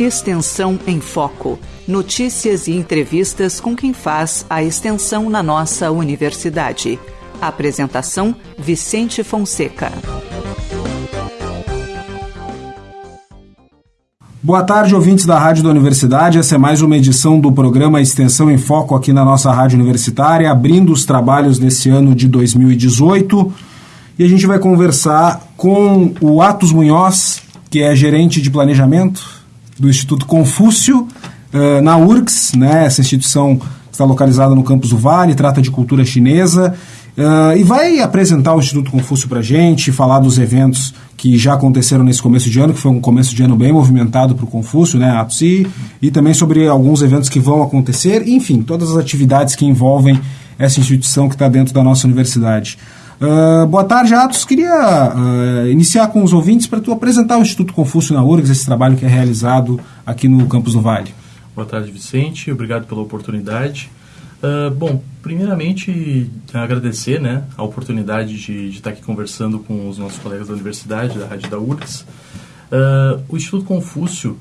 Extensão em Foco. Notícias e entrevistas com quem faz a extensão na nossa universidade. Apresentação: Vicente Fonseca. Boa tarde, ouvintes da Rádio da Universidade. Essa é mais uma edição do programa Extensão em Foco aqui na nossa Rádio Universitária, abrindo os trabalhos nesse ano de 2018. E a gente vai conversar com o Atos Munhoz, que é gerente de planejamento do Instituto Confúcio, uh, na URGS, né, essa instituição está localizada no campus do Vale, trata de cultura chinesa Uh, e vai apresentar o Instituto Confúcio para gente, falar dos eventos que já aconteceram nesse começo de ano, que foi um começo de ano bem movimentado para o Confúcio, né, Atos, e, e também sobre alguns eventos que vão acontecer, enfim, todas as atividades que envolvem essa instituição que está dentro da nossa universidade. Uh, boa tarde, Atos. Queria uh, iniciar com os ouvintes para tu apresentar o Instituto Confúcio na URGS, esse trabalho que é realizado aqui no campus do Vale. Boa tarde, Vicente. Obrigado pela oportunidade. Uh, bom, primeiramente agradecer né, a oportunidade de, de, estar aqui conversando com os nossos colegas da universidade, da Rádio da URGS. O Instituto Confúcio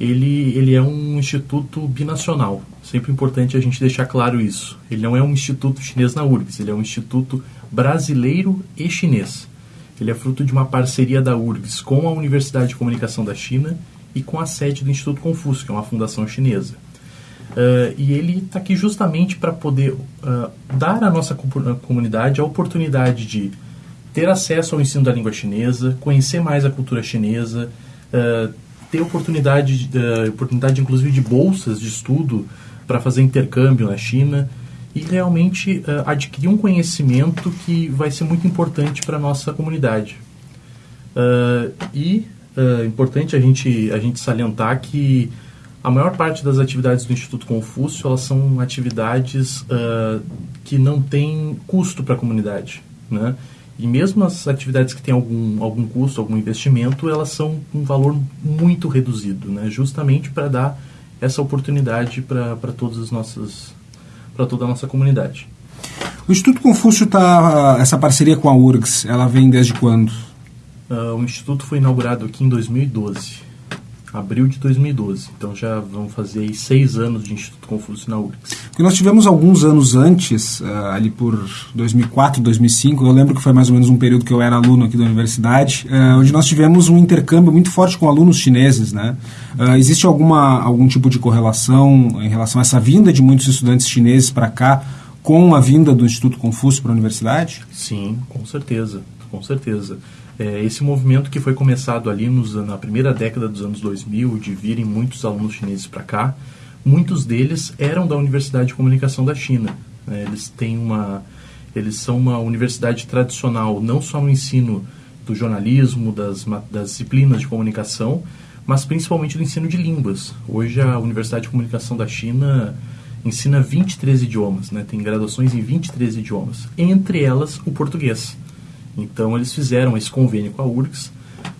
ele, ele é um instituto binacional. Sempre importante a gente deixar claro isso. Ele não é um instituto chinês na URGS, ele é um instituto brasileiro e chinês. Ele é fruto de uma parceria da URGS com a Universidade de Comunicação da China e com a sede do Instituto Confúcio, que é uma fundação chinesa. Uh, e ele está aqui justamente para poder uh, dar à nossa comunidade a oportunidade de ter acesso ao ensino da língua chinesa, conhecer mais a cultura chinesa, uh, ter oportunidade, oportunidade inclusive de bolsas de estudo para fazer intercâmbio na China e realmente adquirir um conhecimento que vai ser muito importante para a nossa comunidade. e é importante a gente, a gente salientar que a maior parte das atividades do Instituto Confúcio elas são atividades uh, que não têm custo para a comunidade, né? E mesmo as atividades que têm algum, algum custo, algum investimento, elas são um valor muito reduzido, né? Justamente para dar essa oportunidade para todas as nossas para toda a nossa comunidade. O Instituto Confúcio tá essa parceria com a URGS, ela vem desde quando? Uh, o instituto foi inaugurado aqui em 2012 abril de 2012. Então já vão fazer aí seis anos de Instituto Confúcio na URGS. E nós tivemos alguns anos antes, uh, ali por 2004, 2005, eu lembro que foi mais ou menos um período que eu era aluno aqui da universidade, uh, onde nós tivemos um intercâmbio muito forte com alunos chineses, né? Uh, existe alguma, algum tipo de correlação em relação a essa vinda de muitos estudantes chineses para cá com a vinda do Instituto Confúcio para a universidade? Sim, com certeza, com certeza. É, esse movimento que foi começado ali nos, na primeira década dos anos 2000, de virem muitos alunos chineses para cá, muitos deles eram da Universidade de Comunicação da China. Né? Eles têm uma, eles são uma universidade tradicional, não só no ensino do jornalismo, das, das disciplinas de comunicação, mas principalmente do ensino de línguas. Hoje a Universidade de Comunicação da China ensina 23 idiomas, né? tem graduações em 23 idiomas, entre elas o português. Então eles fizeram esse convênio com a URGS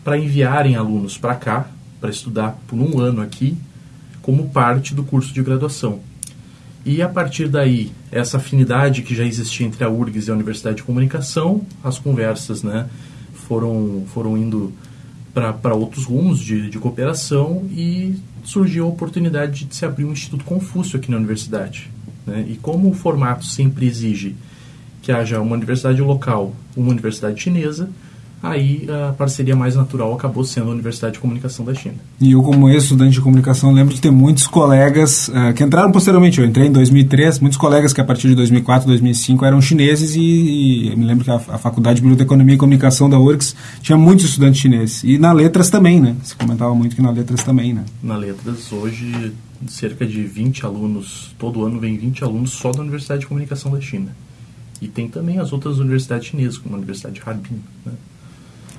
para enviarem alunos para cá, para estudar por um ano aqui, como parte do curso de graduação. E a partir daí, essa afinidade que já existia entre a URGS e a Universidade de Comunicação, as conversas né, foram, foram indo para outros rumos de, de cooperação e surgiu a oportunidade de se abrir um Instituto Confúcio aqui na universidade. Né? E como o formato sempre exige que haja uma universidade local, uma universidade chinesa, aí a parceria mais natural acabou sendo a Universidade de Comunicação da China. E eu, como ex-estudante de comunicação, lembro de ter muitos colegas uh, que entraram posteriormente. Eu entrei em 2003, muitos colegas que a partir de 2004, 2005 eram chineses e, e me lembro que a, a Faculdade de Economia e Comunicação da URGS tinha muitos estudantes chineses. E na Letras também, né? Se comentava muito que na Letras também, né? Na Letras, hoje, cerca de 20 alunos, todo ano vem 20 alunos só da Universidade de Comunicação da China. E tem também as outras universidades chinesas, como a Universidade de Harbin. Né?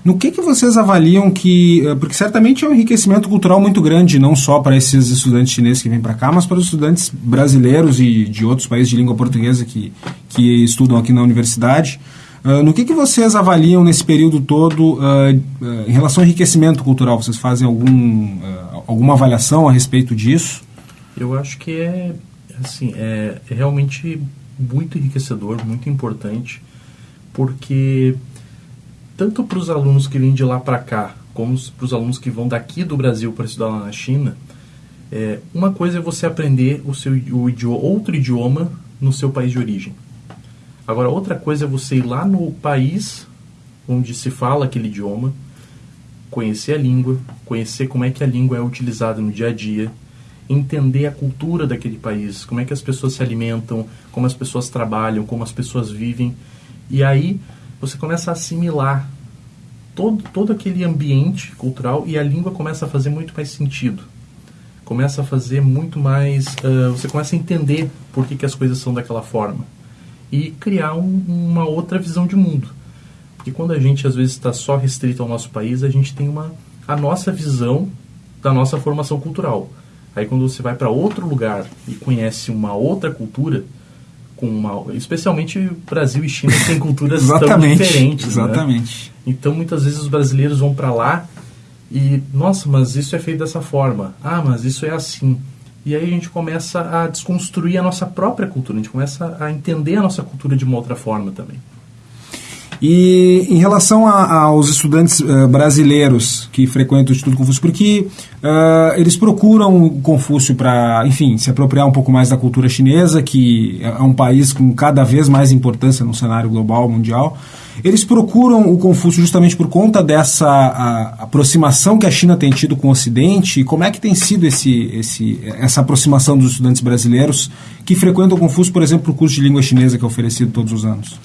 No que, que vocês avaliam que. Eh, porque certamente é um enriquecimento cultural muito grande, não só para esses estudantes chineses que vêm para cá, mas para os estudantes brasileiros e de outros países de língua portuguesa que, que estudam aqui na universidade. Uh, no que, que vocês avaliam nesse período todo uh, uh, em relação ao enriquecimento cultural? Vocês fazem algum, alguma avaliação a respeito disso? Eu acho que é, assim, é, é realmente muito enriquecedor, muito importante, porque tanto para os alunos que vêm de lá para cá, como para os alunos que vão daqui do Brasil para estudar lá na China, é, uma coisa é você aprender o seu o idioma, outro idioma no seu país de origem. Agora, outra coisa é você ir lá no país onde se fala aquele idioma, conhecer a língua, conhecer como é que a língua é utilizada no dia a dia, entender a cultura daquele país, como é que as pessoas se alimentam, como as pessoas trabalham, como as pessoas vivem. E aí você começa a assimilar todo, todo aquele ambiente cultural e a língua começa a fazer muito mais sentido. Começa a fazer muito mais. Uh, você começa a entender por que, que as coisas são daquela forma. E criar um, uma outra visão de mundo. Porque quando a gente às vezes está só restrito ao nosso país, a gente tem uma, a nossa visão da nossa formação cultural. Aí quando você vai para outro lugar e conhece uma outra cultura, com uma, especialmente Brasil e China têm culturas tão diferentes. Né? Exatamente. Né? Então muitas vezes os brasileiros vão para lá e, nossa, mas isso é feito dessa forma. Ah, mas isso é assim. E aí a gente começa a desconstruir a nossa própria cultura, a gente começa a entender a nossa cultura de uma outra forma também. E em relação a, aos estudantes uh, brasileiros que frequentam o Instituto Confúcio, porque uh, eles procuram o Confúcio para, enfim, se apropriar um pouco mais da cultura chinesa, que é um país com cada vez mais importância no cenário global, mundial. Eles procuram o Confúcio justamente por conta dessa aproximação que a China tem tido com o Ocidente. Como é que tem sido esse, esse, essa aproximação dos estudantes brasileiros que frequentam o Confúcio, por exemplo, o curso de língua chinesa que é oferecido todos os anos?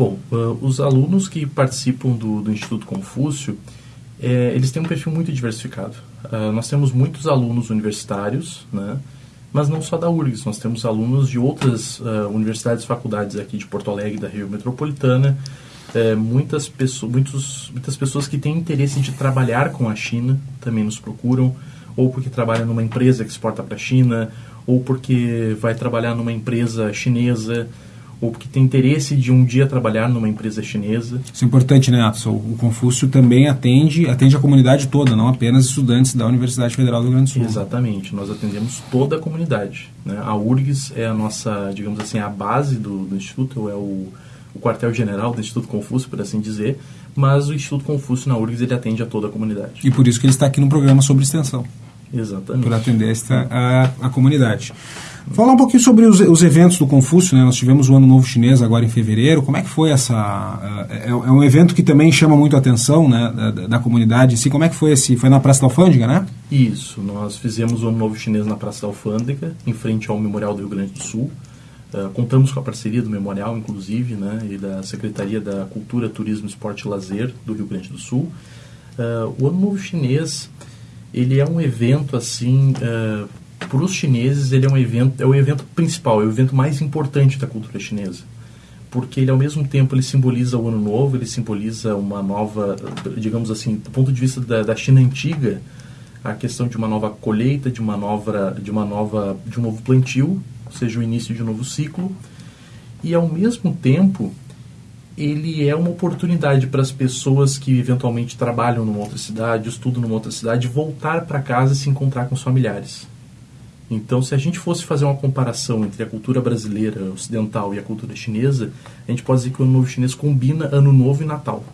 Bom, uh, os alunos que participam do, do Instituto Confúcio, é, eles têm um perfil muito diversificado. Uh, nós temos muitos alunos universitários, né? mas não só da URGS, nós temos alunos de outras uh, universidades e faculdades aqui de Porto Alegre, da Rio Metropolitana, é, muitas, pessoas, muitos, muitas pessoas que têm interesse de trabalhar com a China também nos procuram, ou porque trabalha numa empresa que exporta para a China, ou porque vai trabalhar numa empresa chinesa, ou que tem interesse de um dia trabalhar numa empresa chinesa. Isso é importante, né, Atson? O Confúcio também atende, atende a comunidade toda, não apenas estudantes da Universidade Federal do Rio Grande do Sul. Exatamente, nós atendemos toda a comunidade. Né? A URGS é a nossa, digamos assim, a base do, do Instituto, é o, o quartel-general do Instituto Confúcio, por assim dizer, mas o Instituto Confúcio na URGS ele atende a toda a comunidade. E por isso que ele está aqui no programa sobre extensão. Exatamente. Por atender esta, a, a comunidade. Falar um pouquinho sobre os, os, eventos do Confúcio, né? Nós tivemos o Ano Novo Chinês agora em fevereiro. Como é que foi essa... É, é um evento que também chama muito a atenção né, da, da, comunidade. Assim, como é que foi esse... Foi na Praça da Alfândega, né? Isso. Nós fizemos o Ano Novo Chinês na Praça da Alfândega, em frente ao Memorial do Rio Grande do Sul. Uh, contamos com a parceria do Memorial, inclusive, né, e da Secretaria da Cultura, Turismo, Esporte e Lazer do Rio Grande do Sul. Uh, o Ano Novo Chinês, ele é um evento, assim... Uh, para os chineses ele é um evento, é o evento principal, é o evento mais importante da cultura chinesa. Porque ele ao mesmo tempo ele simboliza o ano novo, ele simboliza uma nova, digamos assim, do ponto de vista da, da China antiga, a questão de uma nova colheita, de uma nova, de uma nova, de um novo plantio, ou seja, o início de um novo ciclo. E ao mesmo tempo, ele é uma oportunidade para as pessoas que eventualmente trabalham numa outra cidade, estudam numa outra cidade, voltar para casa e se encontrar com os familiares. Então, se a gente fosse fazer uma comparação entre a cultura brasileira ocidental e a cultura chinesa, a gente pode dizer que o Ano Novo Chinês combina Ano Novo e Natal,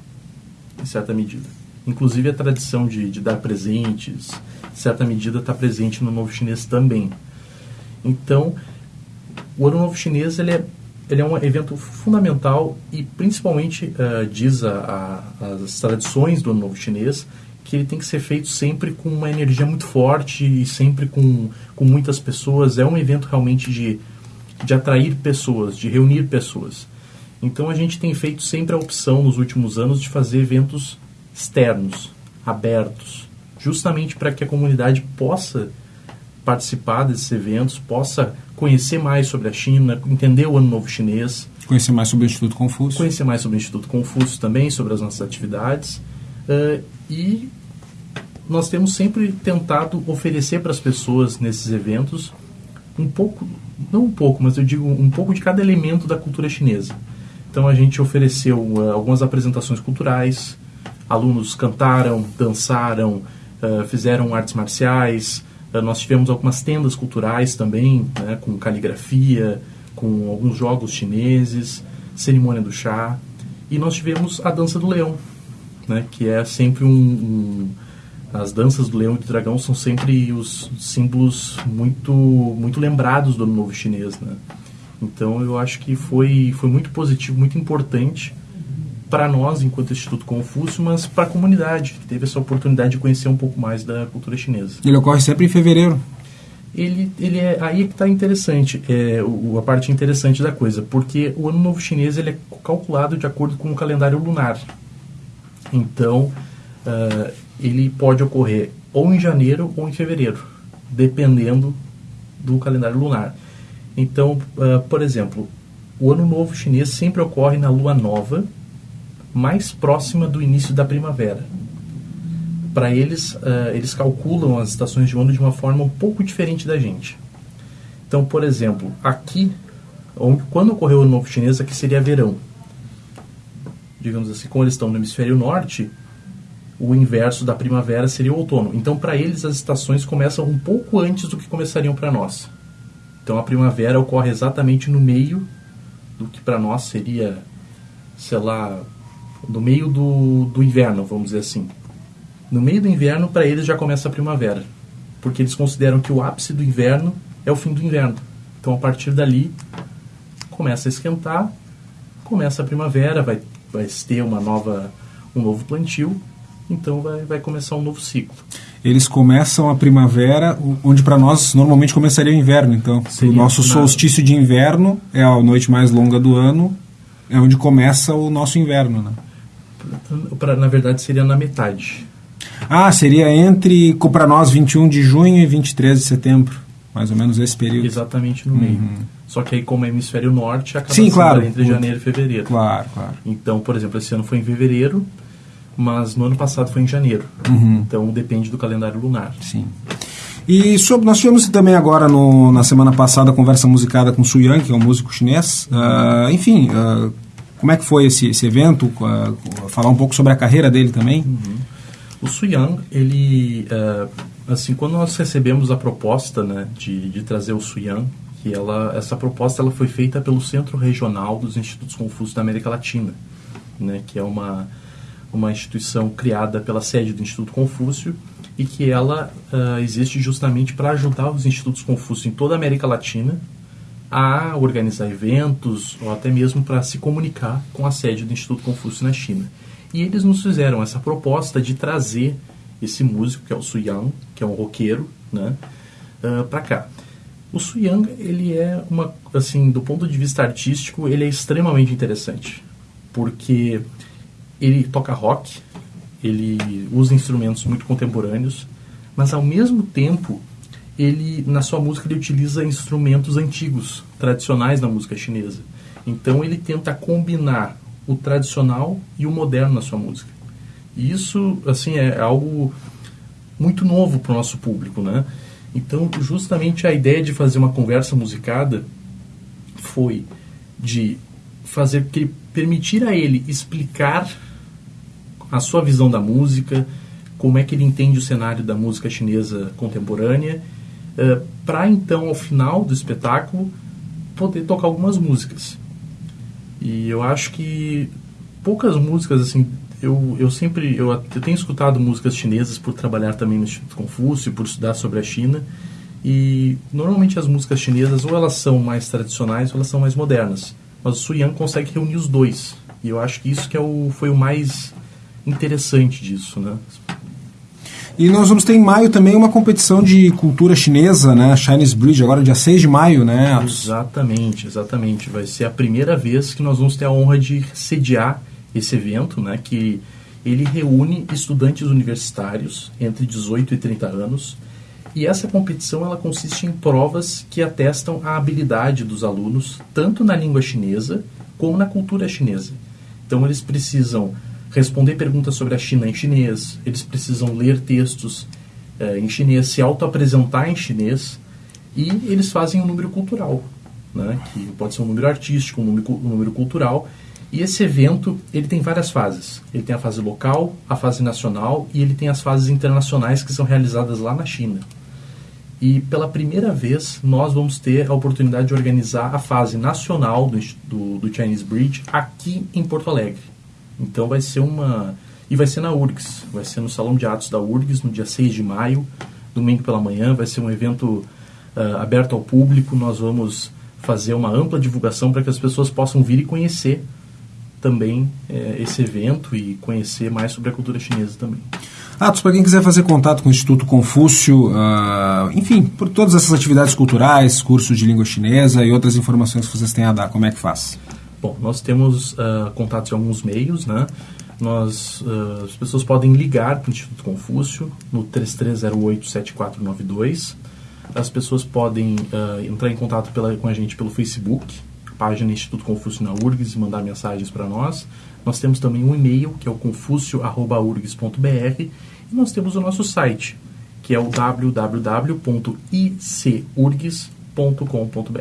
em certa medida. Inclusive, a tradição de, de dar presentes, em certa medida, está presente no Novo Chinês também. Então, o Ano Novo Chinês ele é, ele é um evento fundamental e, principalmente, uh, diz a, a, as tradições do Ano Novo Chinês, que ele tem que ser feito sempre com uma energia muito forte e sempre com, com muitas pessoas. É um evento realmente de, de atrair pessoas, de reunir pessoas. Então a gente tem feito sempre a opção nos últimos anos de fazer eventos externos, abertos, justamente para que a comunidade possa participar desses eventos, possa conhecer mais sobre a China, entender o Ano Novo Chinês. Conhecer mais sobre o Instituto Confúcio. Conhecer mais sobre o Instituto Confúcio também, sobre as nossas atividades. Uh, e nós temos sempre tentado oferecer para as pessoas nesses eventos um pouco, não um pouco, mas eu digo um pouco de cada elemento da cultura chinesa. Então a gente ofereceu uh, algumas apresentações culturais, alunos cantaram, dançaram, uh, fizeram artes marciais, uh, nós tivemos algumas tendas culturais também, né, com caligrafia, com alguns jogos chineses, cerimônia do chá, e nós tivemos a dança do leão, né, que é sempre um, um as danças do leão e do dragão são sempre os símbolos muito muito lembrados do ano novo chinês, né? Então eu acho que foi foi muito positivo, muito importante para nós enquanto Instituto Confúcio, mas para a comunidade que teve essa oportunidade de conhecer um pouco mais da cultura chinesa. Ele ocorre sempre em fevereiro. Ele, ele é aí é que está interessante, é o, a parte interessante da coisa, porque o ano novo chinês ele é calculado de acordo com o calendário lunar. Então uh, ele pode ocorrer ou em janeiro ou em fevereiro, dependendo do calendário lunar. Então, uh, por exemplo, o ano novo chinês sempre ocorre na lua nova, mais próxima do início da primavera. Para eles, uh, eles calculam as estações de ano de uma forma um pouco diferente da gente. Então, por exemplo, aqui, onde, quando ocorreu o ano novo chinês, aqui seria verão. Digamos assim, como eles estão no hemisfério norte, o inverso da primavera seria o outono. Então, para eles, as estações começam um pouco antes do que começariam para nós. Então, a primavera ocorre exatamente no meio do que para nós seria, sei lá, no meio do, do inverno, vamos dizer assim. No meio do inverno, para eles já começa a primavera, porque eles consideram que o ápice do inverno é o fim do inverno. Então, a partir dali, começa a esquentar, começa a primavera, vai, vai ter uma nova, um novo plantio então vai, vai começar um novo ciclo. Eles começam a primavera, onde para nós normalmente começaria o inverno. Então, o nosso solstício de inverno é a noite mais longa do ano, é onde começa o nosso inverno, né? Pra, na verdade, seria na metade. Ah, seria entre, para nós, 21 de junho e 23 de setembro. Mais ou menos esse período. Exatamente no uhum. meio. Só que aí, como é hemisfério norte, acaba Sim, claro. entre janeiro e fevereiro. Claro, claro. Então, por exemplo, esse ano foi em fevereiro, mas no ano passado foi em janeiro. Uhum. Então depende do calendário lunar. Sim. E sobre, nós tivemos também agora no, na semana passada a conversa musicada com Su Yang, que é um músico chinês. Uh, enfim, uh, como é que foi esse, esse evento? Uh, falar um pouco sobre a carreira dele também. Uhum. O Su Yang, ele, assim, quando nós recebemos a proposta né, de, de trazer o Su Yang, que ela, essa proposta ela foi feita pelo Centro Regional dos Institutos Confúcios da América Latina, né, que é uma uma instituição criada pela sede do Instituto Confúcio e que ela uh, existe justamente para ajudar os institutos Confúcio em toda a América Latina a organizar eventos ou até mesmo para se comunicar com a sede do Instituto Confúcio na China. E eles nos fizeram essa proposta de trazer esse músico, que é o Su Yang, que é um roqueiro, né, uh, para cá. O Su Yang, ele é uma, assim, do ponto de vista artístico, ele é extremamente interessante, porque ele toca rock, ele usa instrumentos muito contemporâneos, mas ao mesmo tempo ele na sua música ele utiliza instrumentos antigos, tradicionais da música chinesa. Então ele tenta combinar o tradicional e o moderno na sua música. E isso assim é algo muito novo para o nosso público, né? Então justamente a ideia de fazer uma conversa musicada foi de fazer que permitir a ele explicar a sua visão da música, como é que ele entende o cenário da música chinesa contemporânea, eh, para então, ao final do espetáculo, poder tocar algumas músicas. E eu acho que poucas músicas, assim, eu, eu sempre, eu, eu tenho escutado músicas chinesas por trabalhar também no Instituto Confúcio, por estudar sobre a China, e normalmente as músicas chinesas ou elas são mais tradicionais ou elas são mais modernas. Mas o Su Yang consegue reunir os dois. E eu acho que isso que é o, foi o mais interessante disso, né? E nós vamos ter em maio também uma competição de cultura chinesa, né? Chinese Bridge, agora dia 6 de maio, né? Exatamente, exatamente. Vai ser a primeira vez que nós vamos ter a honra de sediar esse evento, né? Que ele reúne estudantes universitários entre 18 e 30 anos. E essa competição ela consiste em provas que atestam a habilidade dos alunos tanto na língua chinesa como na cultura chinesa. Então eles precisam responder perguntas sobre a China em chinês, eles precisam ler textos eh, em chinês, se auto-apresentar em chinês, e eles fazem um número cultural, né, que pode ser um número artístico, um número, um número cultural, e esse evento ele tem várias fases. Ele tem a fase local, a fase nacional e ele tem as fases internacionais que são realizadas lá na China. E pela primeira vez nós vamos ter a oportunidade de organizar a fase nacional do, do, do Chinese Bridge aqui em Porto Alegre. Então vai ser uma E vai ser na URGS, vai ser no Salão de Atos da URGS, no dia 6 de maio, domingo pela manhã. Vai ser um evento uh, aberto ao público. Nós vamos fazer uma ampla divulgação para que as pessoas possam vir e conhecer também eh, esse evento e conhecer mais sobre a cultura chinesa também. Atos, para quem quiser fazer contato com o Instituto Confúcio, uh, enfim, por todas essas atividades culturais, cursos de língua chinesa e outras informações que vocês têm a dar, como é que faz? Bom, nós temos uh, contatos em alguns meios, né? Nós, uh, as pessoas podem ligar para o Instituto Confúcio no 3308-7492. As pessoas podem entrar em contato pela, com a gente pelo Facebook, página Instituto Confúcio na URGS e mandar mensagens para nós. Nós temos também um e-mail, que é o confúcio.urgs.br, e nós temos o nosso site, que é o www.icurgs.com.br.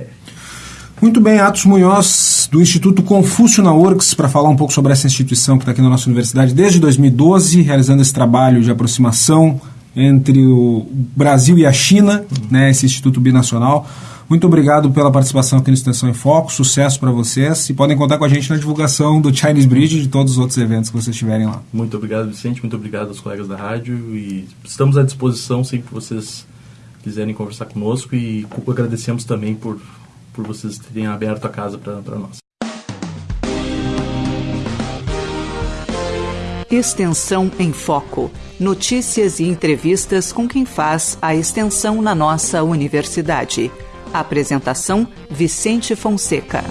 Muito bem, Atos Munhoz, do Instituto Confúcio na URGS, para falar um pouco sobre essa instituição que está aqui na nossa universidade desde 2012, realizando esse trabalho de aproximação entre o Brasil e a China, né, esse Instituto Binacional. Muito obrigado pela participação aqui no Extensão em Foco, sucesso para vocês e podem contar com a gente na divulgação do Chinese Bridge e de todos os outros eventos que vocês tiverem lá. Muito obrigado, Vicente, muito obrigado aos colegas da rádio e estamos à disposição sempre que vocês quiserem conversar conosco e agradecemos também por, por vocês terem aberto a casa para nós. Extensão em Foco. Notícias e entrevistas com quem faz a extensão na nossa universidade. Apresentação: Vicente Fonseca.